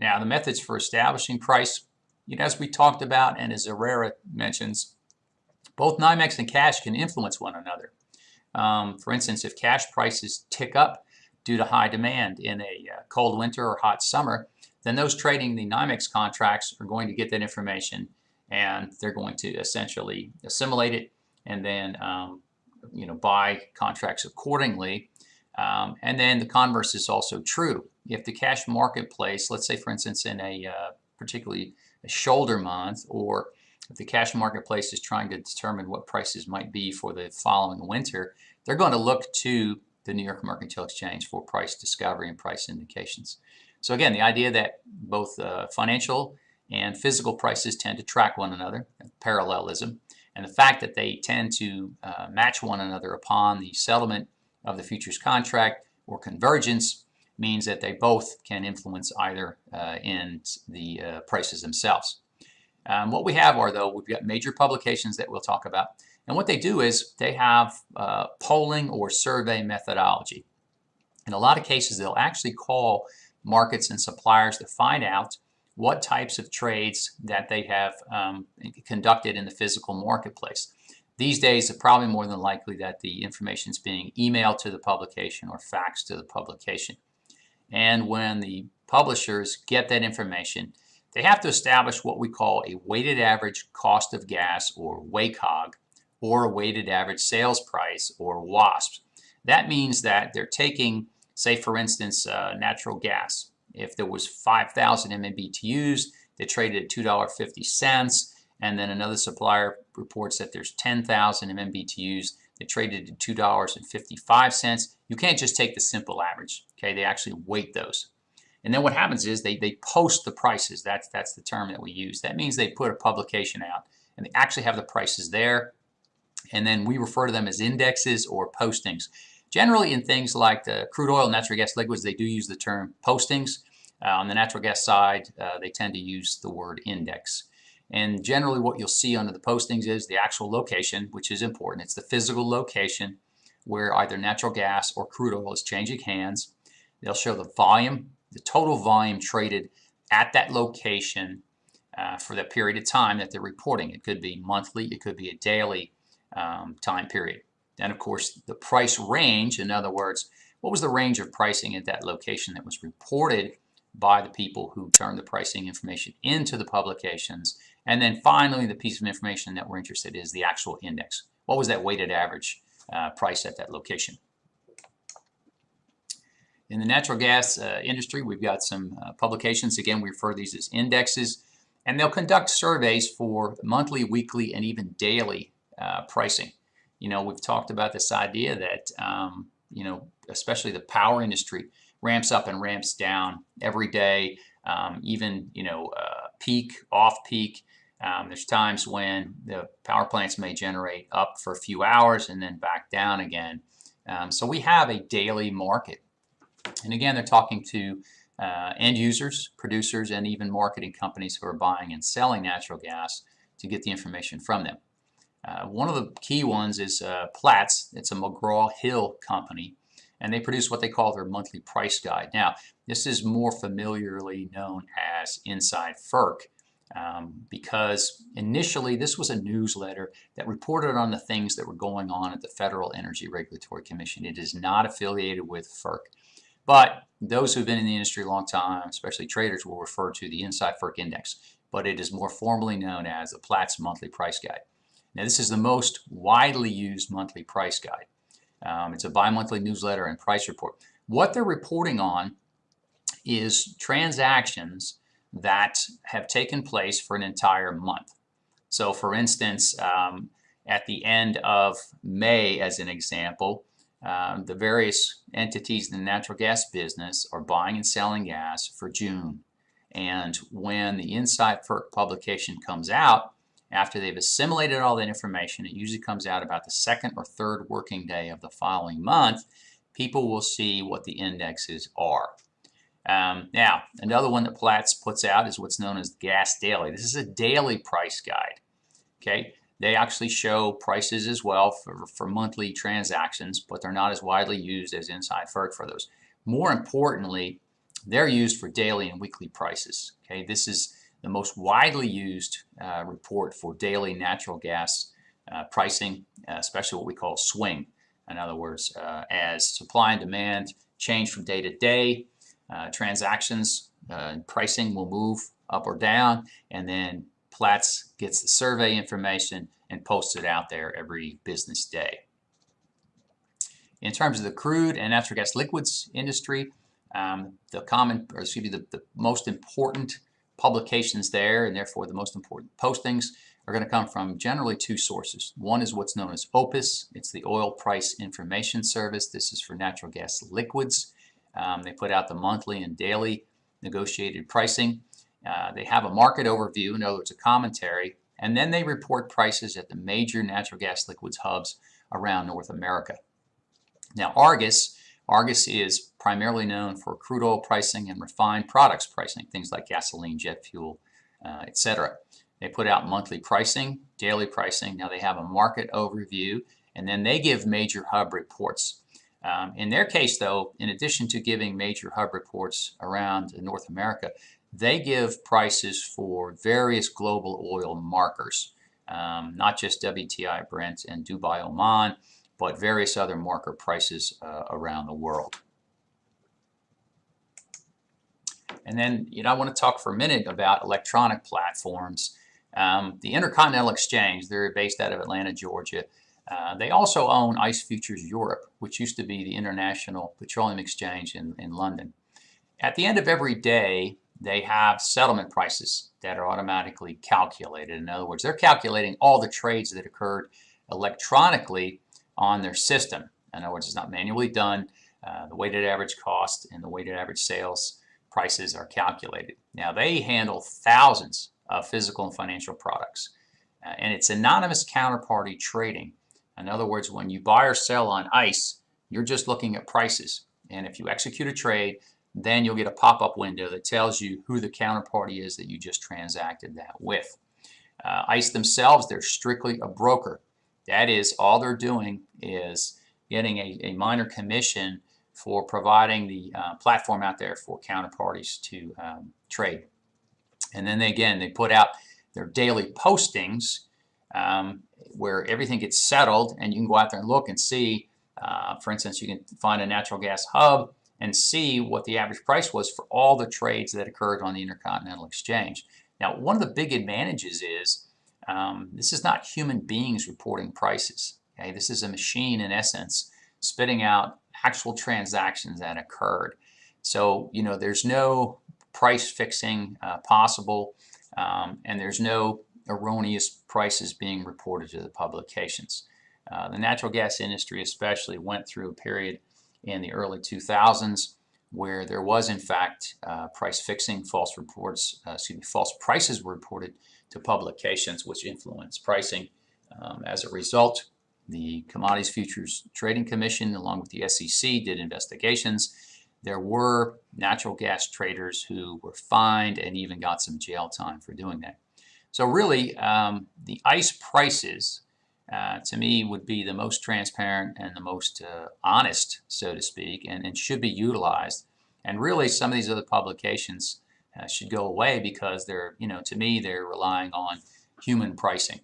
Now, the methods for establishing price, you know, as we talked about and as Herrera mentions, both NYMEX and cash can influence one another. Um, for instance, if cash prices tick up due to high demand in a uh, cold winter or hot summer, then those trading the NYMEX contracts are going to get that information and they're going to essentially assimilate it and then um, you know buy contracts accordingly. Um, and then the converse is also true. If the cash marketplace, let's say for instance in a uh, particularly a shoulder month or if the cash marketplace is trying to determine what prices might be for the following winter, they're going to look to the New York Mercantile Exchange for price discovery and price indications. So again, the idea that both uh, financial and physical prices tend to track one another, parallelism, and the fact that they tend to uh, match one another upon the settlement of the futures contract or convergence means that they both can influence either uh, in the uh, prices themselves. Um, what we have are, though, we've got major publications that we'll talk about. And what they do is they have uh, polling or survey methodology. In a lot of cases, they'll actually call markets and suppliers to find out what types of trades that they have um, conducted in the physical marketplace. These days, it's probably more than likely that the information is being emailed to the publication or faxed to the publication. And when the publishers get that information, they have to establish what we call a weighted average cost of gas or WACOG or a weighted average sales price or WASP. That means that they're taking, say for instance, uh, natural gas. If there was 5,000 MMBTUs, they traded at $2.50 and then another supplier reports that there's 10,000 MMBTUs that traded at $2.55. You can't just take the simple average, okay? They actually weight those. And then what happens is they, they post the prices. That's, that's the term that we use. That means they put a publication out and they actually have the prices there. And then we refer to them as indexes or postings. Generally in things like the crude oil, natural gas liquids, they do use the term postings. Uh, on the natural gas side, uh, they tend to use the word index. And generally what you'll see under the postings is the actual location, which is important. It's the physical location where either natural gas or crude oil is changing hands. They'll show the volume the total volume traded at that location uh, for that period of time that they're reporting. It could be monthly, it could be a daily um, time period. Then of course the price range, in other words, what was the range of pricing at that location that was reported by the people who turned the pricing information into the publications. And then finally the piece of information that we're interested in is the actual index. What was that weighted average uh, price at that location? In the natural gas uh, industry, we've got some uh, publications. Again, we refer to these as indexes. And they'll conduct surveys for monthly, weekly, and even daily uh, pricing. You know, we've talked about this idea that, um, you know, especially the power industry ramps up and ramps down every day, um, even, you know, uh, peak, off peak. Um, there's times when the power plants may generate up for a few hours and then back down again. Um, so we have a daily market and again, they're talking to uh, end users, producers, and even marketing companies who are buying and selling natural gas to get the information from them. Uh, one of the key ones is uh, Platts. It's a McGraw-Hill company, and they produce what they call their monthly price guide. Now, this is more familiarly known as Inside FERC um, because initially this was a newsletter that reported on the things that were going on at the Federal Energy Regulatory Commission. It is not affiliated with FERC. But those who've been in the industry a long time, especially traders, will refer to the Inside FERC Index, but it is more formally known as the Platts Monthly Price Guide. Now this is the most widely used monthly price guide. Um, it's a bi-monthly newsletter and price report. What they're reporting on is transactions that have taken place for an entire month. So for instance, um, at the end of May, as an example, um, the various entities in the natural gas business are buying and selling gas for June. And when the Inside FERC publication comes out, after they've assimilated all that information, it usually comes out about the second or third working day of the following month, people will see what the indexes are. Um, now, another one that Platts puts out is what's known as Gas Daily. This is a daily price guide. Okay, they actually show prices as well for, for monthly transactions, but they're not as widely used as Inside FERC for those. More importantly, they're used for daily and weekly prices. Okay, this is the most widely used uh, report for daily natural gas uh, pricing, uh, especially what we call swing. In other words, uh, as supply and demand change from day to day, uh, transactions and pricing will move up or down, and then Platts gets the survey information and posts it out there every business day. In terms of the crude and natural gas liquids industry, um, the common, or excuse me, the, the most important publications there, and therefore the most important postings, are going to come from generally two sources. One is what's known as OPIS. It's the Oil Price Information Service. This is for natural gas liquids. Um, they put out the monthly and daily negotiated pricing. Uh, they have a market overview, in other words, a commentary, and then they report prices at the major natural gas liquids hubs around North America. Now, Argus, Argus is primarily known for crude oil pricing and refined products pricing, things like gasoline, jet fuel, uh, etc. They put out monthly pricing, daily pricing. Now they have a market overview, and then they give major hub reports. Um, in their case, though, in addition to giving major hub reports around North America, they give prices for various global oil markers, um, not just WTI Brent and Dubai Oman, but various other marker prices uh, around the world. And then, you know, I want to talk for a minute about electronic platforms. Um, the Intercontinental Exchange, they're based out of Atlanta, Georgia. Uh, they also own ICE Futures Europe, which used to be the International Petroleum Exchange in, in London. At the end of every day, they have settlement prices that are automatically calculated. In other words, they're calculating all the trades that occurred electronically on their system. In other words, it's not manually done. Uh, the weighted average cost and the weighted average sales prices are calculated. Now, they handle thousands of physical and financial products. Uh, and it's anonymous counterparty trading. In other words, when you buy or sell on ICE, you're just looking at prices. And if you execute a trade, then you'll get a pop-up window that tells you who the counterparty is that you just transacted that with. Uh, ICE themselves, they're strictly a broker. That is, all they're doing is getting a, a minor commission for providing the uh, platform out there for counterparties to um, trade. And then they, again, they put out their daily postings um, where everything gets settled and you can go out there and look and see, uh, for instance, you can find a natural gas hub and see what the average price was for all the trades that occurred on the Intercontinental Exchange. Now, one of the big advantages is um, this is not human beings reporting prices. Okay? This is a machine, in essence, spitting out actual transactions that occurred. So, you know, there's no price fixing uh, possible, um, and there's no erroneous prices being reported to the publications. Uh, the natural gas industry especially went through a period in the early 2000s where there was in fact uh, price fixing, false reports, uh, excuse me, false prices were reported to publications which influenced pricing. Um, as a result, the Commodities Futures Trading Commission along with the SEC did investigations. There were natural gas traders who were fined and even got some jail time for doing that. So really, um, the ICE prices uh, to me would be the most transparent and the most uh, honest, so to speak, and, and, should be utilized. And really, some of these other publications uh, should go away because they're, you know, to me, they're relying on human pricing.